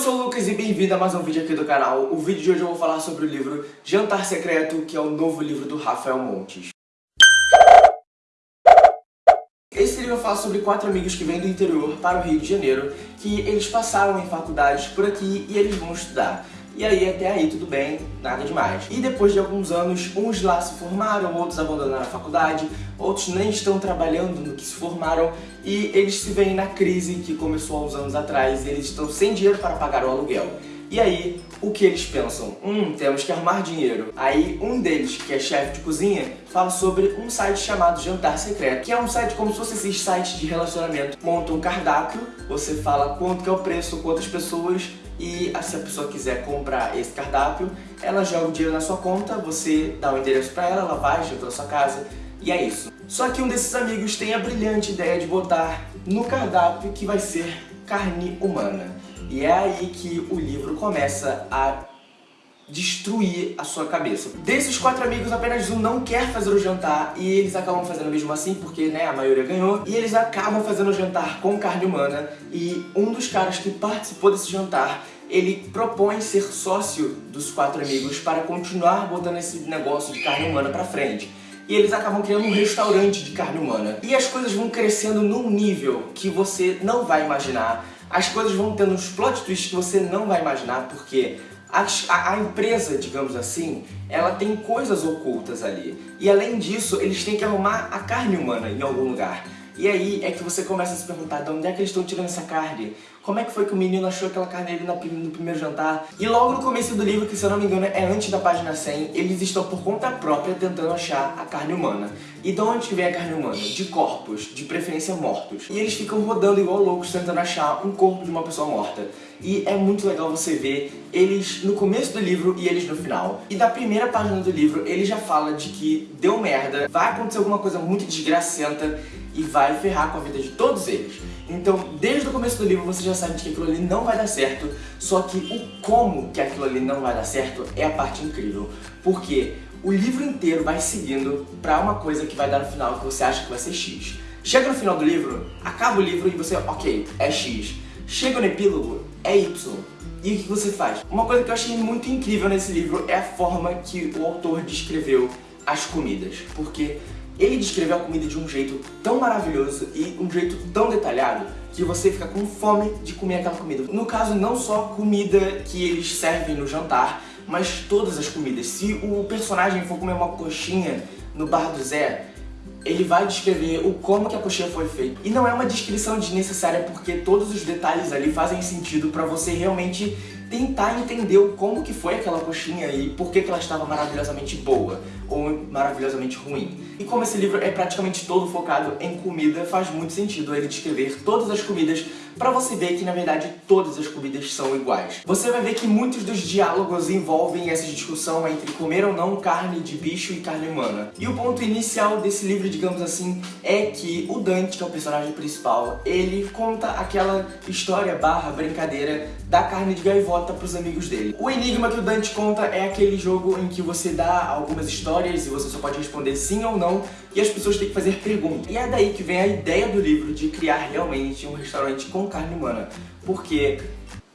sou o Lucas e bem-vindo a mais um vídeo aqui do canal. O vídeo de hoje eu vou falar sobre o livro Jantar Secreto, que é o novo livro do Rafael Montes. Esse livro fala sobre quatro amigos que vêm do interior para o Rio de Janeiro, que eles passaram em faculdades por aqui e eles vão estudar. E aí, até aí, tudo bem, nada demais. E depois de alguns anos, uns lá se formaram, outros abandonaram a faculdade, outros nem estão trabalhando no que se formaram, e eles se veem na crise que começou há uns anos atrás, e eles estão sem dinheiro para pagar o aluguel. E aí, o que eles pensam? Hum, temos que arrumar dinheiro. Aí, um deles, que é chefe de cozinha, fala sobre um site chamado Jantar Secreto, que é um site como se fosse esses sites de relacionamento. Monta um cardápio, você fala quanto que é o preço, quantas pessoas, e se a pessoa quiser comprar esse cardápio, ela joga o dinheiro na sua conta, você dá o endereço pra ela, ela vai, janta na sua casa, e é isso. Só que um desses amigos tem a brilhante ideia de botar no cardápio que vai ser carne humana. E é aí que o livro começa a destruir a sua cabeça. Desses quatro amigos, apenas um não quer fazer o jantar e eles acabam fazendo mesmo assim, porque né, a maioria ganhou. E eles acabam fazendo o jantar com carne humana e um dos caras que participou desse jantar ele propõe ser sócio dos quatro amigos para continuar botando esse negócio de carne humana pra frente. E eles acabam criando um restaurante de carne humana. E as coisas vão crescendo num nível que você não vai imaginar as coisas vão tendo uns plot twists que você não vai imaginar, porque a, a, a, empresa, digamos assim, ela tem coisas ocultas ali. E além disso, eles têm que arrumar a carne humana em algum lugar. E aí é que você começa a se perguntar de onde é que eles estão tirando essa carne? Como é que foi que o menino achou aquela carne ali no primeiro jantar? E logo no começo do livro, que se eu não me engano é antes da página 100, eles estão por conta própria tentando achar a carne humana. E de onde vem a carne humana? De corpos, de preferência mortos. E eles ficam rodando igual loucos tentando achar um corpo de uma pessoa morta. E é muito legal você ver eles no começo do livro e eles no final. E da primeira página do livro, ele já fala de que deu merda, vai acontecer alguma coisa muito desgracenta e vai ferrar com a vida de todos eles. Então, desde o começo do livro você já sabe que aquilo ali não vai dar certo, só que o como que aquilo ali não vai dar certo é a parte incrível. Porque o livro inteiro vai seguindo pra uma coisa que vai dar no final que você acha que vai ser X. Chega no final do livro, acaba o livro e você, ok, é X. Chega no epílogo, é Y. E o que você faz? Uma coisa que eu achei muito incrível nesse livro é a forma que o autor descreveu as comidas. Porque ele descreveu a comida de um jeito tão maravilhoso e um jeito tão detalhado que você fica com fome de comer aquela comida. No caso, não só comida que eles servem no jantar, mas todas as comidas. Se o personagem for comer uma coxinha no bar do Zé, ele vai descrever o como que a coxinha foi feita. E não é uma descrição desnecessária porque todos os detalhes ali fazem sentido pra você realmente tentar entender como que foi aquela coxinha e por que, que ela estava maravilhosamente boa ou maravilhosamente ruim. E como esse livro é praticamente todo focado em comida, faz muito sentido ele descrever todas as comidas para você ver que, na verdade, todas as comidas são iguais. Você vai ver que muitos dos diálogos envolvem essa discussão entre comer ou não carne de bicho e carne humana. E o ponto inicial desse livro, digamos assim, é que o Dante, que é o personagem principal, ele conta aquela história barra brincadeira da carne de gaivota pros amigos dele. O enigma que o Dante conta é aquele jogo em que você dá algumas histórias e você só pode responder sim ou não e as pessoas têm que fazer perguntas. E é daí que vem a ideia do livro de criar realmente um restaurante com carne humana. Porque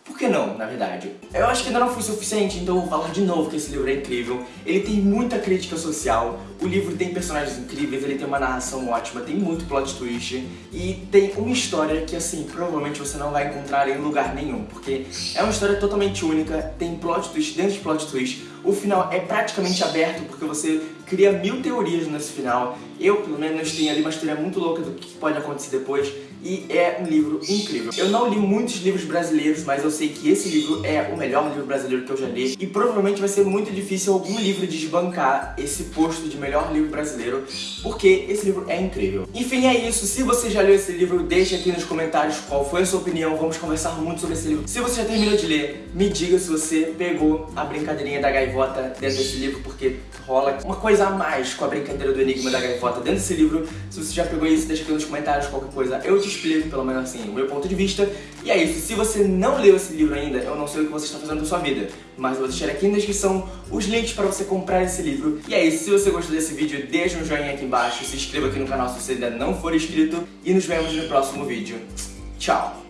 por que na verdade? Eu acho que ainda não foi suficiente, então eu vou falar de novo que esse livro é incrível. Ele tem muita crítica social, o livro tem personagens incríveis, ele tem uma narração ótima, tem muito plot twist e tem uma história que, assim, provavelmente você não vai encontrar em lugar nenhum, porque é uma história totalmente única, tem plot twist dentro de plot twist, o final é praticamente aberto porque você cria mil teorias nesse final. Eu, pelo menos, tenho ali uma história muito louca do que pode acontecer depois e é um livro incrível. Eu não li muitos livros brasileiros, mas eu sei que esse livro é o melhor livro brasileiro que eu já li e provavelmente vai ser muito difícil algum livro desbancar esse posto de melhor livro brasileiro, porque esse livro é incrível. Enfim, é isso. Se você já leu esse livro, deixe aqui nos comentários qual foi a sua opinião, vamos conversar muito sobre esse livro. Se você já terminou de ler, me diga se você pegou a brincadeirinha da gaivota dentro desse livro, porque rola uma coisa a mais com a brincadeira do enigma da gaivota dentro desse livro. Se você já pegou isso, deixa aqui nos comentários qualquer coisa, eu te explico, pelo menos assim, o meu ponto de vista. E é isso, se você não leu esse livro ainda, eu não sei o que você está fazendo da sua vida, mas eu vou deixar aqui na descrição os links para você comprar esse livro. E é isso, se você gostou desse vídeo, deixa um joinha aqui embaixo, se inscreva aqui no canal se você ainda não for inscrito, e nos vemos no próximo vídeo. Tchau!